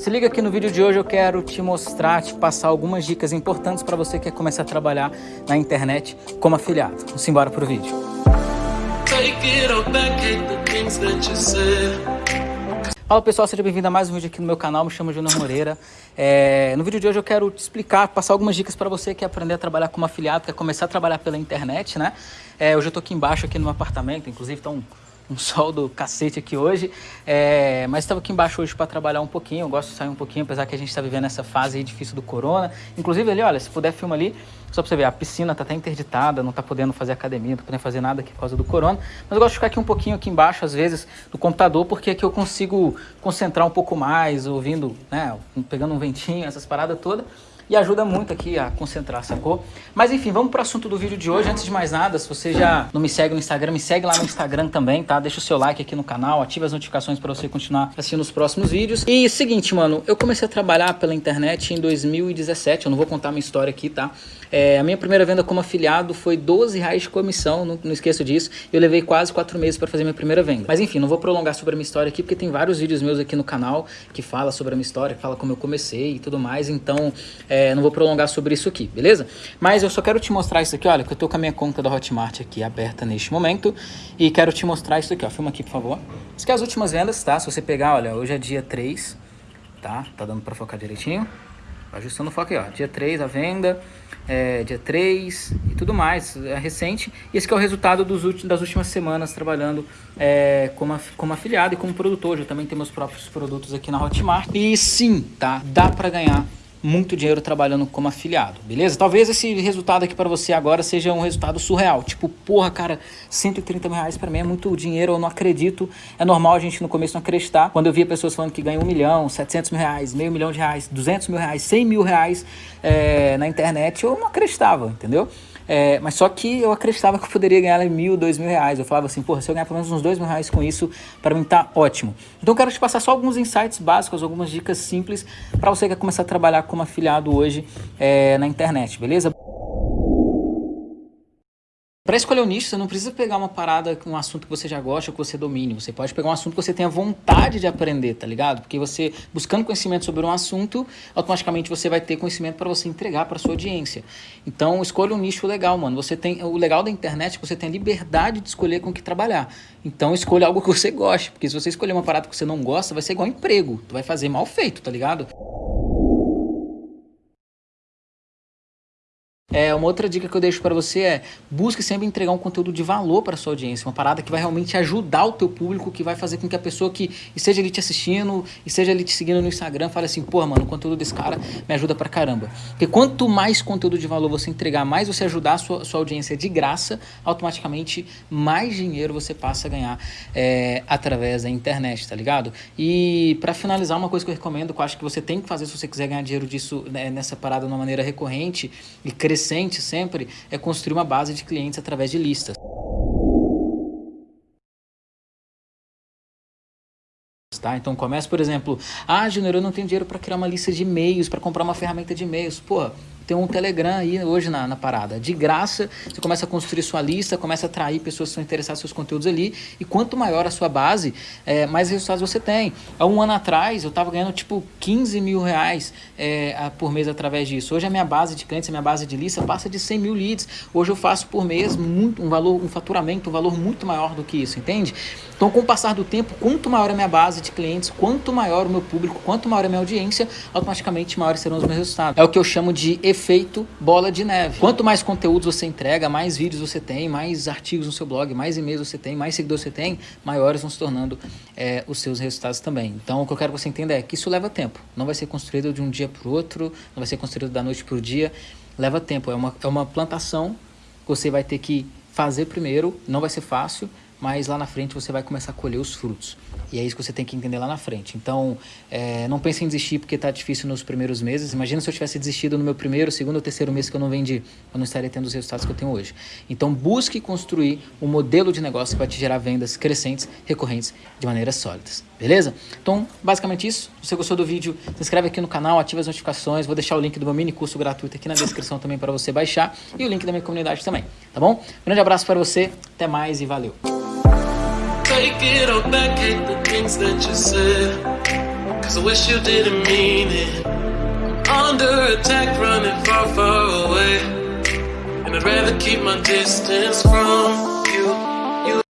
Se liga aqui no vídeo de hoje eu quero te mostrar, te passar algumas dicas importantes para você que quer começar a trabalhar na internet como afiliado. Vamos embora pro vídeo. Fala pessoal, seja bem-vindo a mais um vídeo aqui no meu canal, me chamo Júnior Moreira. É, no vídeo de hoje eu quero te explicar, passar algumas dicas para você que quer aprender a trabalhar como afiliado, quer começar a trabalhar pela internet, né? É, hoje eu tô aqui embaixo, aqui no meu apartamento, inclusive tá um um sol do cacete aqui hoje, é, mas estava aqui embaixo hoje para trabalhar um pouquinho, eu gosto de sair um pouquinho, apesar que a gente está vivendo essa fase difícil do corona. Inclusive ali, olha, se puder filma ali, só para você ver, a piscina está até interditada, não está podendo fazer academia, não está podendo fazer nada aqui por causa do corona, mas eu gosto de ficar aqui um pouquinho aqui embaixo, às vezes, do computador, porque aqui eu consigo concentrar um pouco mais, ouvindo, né, pegando um ventinho, essas paradas todas e ajuda muito aqui a concentrar, sacou? Mas enfim, vamos pro assunto do vídeo de hoje. Antes de mais nada, se você já não me segue no Instagram, me segue lá no Instagram também, tá? Deixa o seu like aqui no canal, ativa as notificações para você continuar assistindo os próximos vídeos. E seguinte, mano, eu comecei a trabalhar pela internet em 2017, eu não vou contar minha história aqui, tá? É, a minha primeira venda como afiliado foi 12 reais de comissão, não, não esqueço disso. Eu levei quase 4 meses para fazer minha primeira venda. Mas enfim, não vou prolongar sobre a minha história aqui, porque tem vários vídeos meus aqui no canal que fala sobre a minha história, que fala como eu comecei e tudo mais. Então, é, não vou prolongar sobre isso aqui, beleza? Mas eu só quero te mostrar isso aqui, olha, que eu tô com a minha conta da Hotmart aqui aberta neste momento. E quero te mostrar isso aqui, ó. Filma aqui, por favor. Isso aqui é as últimas vendas, tá? Se você pegar, olha, hoje é dia 3, tá? Tá dando para focar direitinho. Ajustando o foco aí, ó. Dia 3 a venda é, dia 3 e tudo mais, é recente. E esse é o resultado dos das últimas semanas trabalhando é, como, como afiliado e como produtor. Eu também tenho meus próprios produtos aqui na Hotmart. E sim, tá? Dá para ganhar muito dinheiro trabalhando como afiliado, beleza? Talvez esse resultado aqui para você agora seja um resultado surreal. Tipo, porra, cara, 130 mil reais para mim é muito dinheiro, eu não acredito. É normal a gente no começo não acreditar. Quando eu via pessoas falando que ganham um milhão, 700 mil reais, meio milhão de reais, 200 mil reais, 100 mil reais é, na internet, eu não acreditava, entendeu? É, mas só que eu acreditava que eu poderia ganhar mil, dois mil reais. Eu falava assim, porra, se eu ganhar pelo menos uns dois mil reais com isso, para mim tá ótimo. Então eu quero te passar só alguns insights básicos, algumas dicas simples para você que quer começar a trabalhar como afiliado hoje é, na internet, beleza? Para escolher o nicho, você não precisa pegar uma parada um assunto que você já gosta ou que você domine. Você pode pegar um assunto que você tenha vontade de aprender, tá ligado? Porque você, buscando conhecimento sobre um assunto, automaticamente você vai ter conhecimento para você entregar para sua audiência. Então, escolha um nicho legal, mano. Você tem o legal da internet é que você tem a liberdade de escolher com o que trabalhar. Então, escolha algo que você goste, porque se você escolher uma parada que você não gosta, vai ser igual emprego. Tu vai fazer mal feito, tá ligado? É, uma outra dica que eu deixo para você é busque sempre entregar um conteúdo de valor para sua audiência, uma parada que vai realmente ajudar o teu público, que vai fazer com que a pessoa que esteja ali te assistindo, esteja ali te seguindo no Instagram, fale assim, pô, mano, o conteúdo desse cara me ajuda pra caramba. Porque quanto mais conteúdo de valor você entregar, mais você ajudar a sua, sua audiência de graça, automaticamente mais dinheiro você passa a ganhar é, através da internet, tá ligado? E para finalizar, uma coisa que eu recomendo, que eu acho que você tem que fazer se você quiser ganhar dinheiro disso né, nessa parada de uma maneira recorrente e crescer crescente sempre é construir uma base de clientes através de listas. Tá? Então começa, por exemplo, ah, Júnior, eu não tenho dinheiro para criar uma lista de e-mails, para comprar uma ferramenta de e-mails. Pô, tem um Telegram aí hoje na, na parada. De graça, você começa a construir sua lista, começa a atrair pessoas que são interessadas nos seus conteúdos ali. E quanto maior a sua base, é, mais resultados você tem. Há um ano atrás, eu estava ganhando tipo 15 mil reais é, por mês através disso. Hoje a minha base de clientes, a minha base de lista passa de 100 mil leads. Hoje eu faço por mês muito, um valor, um faturamento, um valor muito maior do que isso, entende? Então, com o passar do tempo, quanto maior a minha base de clientes, quanto maior o meu público, quanto maior a minha audiência, automaticamente maiores serão os meus resultados. É o que eu chamo de efeito efeito bola de neve. Quanto mais conteúdos você entrega, mais vídeos você tem, mais artigos no seu blog, mais e-mails você tem, mais seguidores você tem, maiores vão se tornando é, os seus resultados também. Então, o que eu quero que você entenda é que isso leva tempo. Não vai ser construído de um dia para o outro, não vai ser construído da noite para o dia. Leva tempo. É uma, é uma plantação que você vai ter que fazer primeiro, não vai ser fácil, mas lá na frente você vai começar a colher os frutos. E é isso que você tem que entender lá na frente. Então, é, não pense em desistir porque está difícil nos primeiros meses. Imagina se eu tivesse desistido no meu primeiro, segundo ou terceiro mês que eu não vendi. Eu não estaria tendo os resultados que eu tenho hoje. Então, busque construir um modelo de negócio que vai te gerar vendas crescentes, recorrentes, de maneiras sólidas. Beleza? Então, basicamente isso. Se você gostou do vídeo, se inscreve aqui no canal, ativa as notificações. Vou deixar o link do meu mini curso gratuito aqui na descrição também para você baixar. E o link da minha comunidade também. Tá bom? Grande abraço para você. Até mais e valeu. Take it all back, hate the things that you said. Cause I wish you didn't mean it. Under attack, running far, far away. And I'd rather keep my distance from.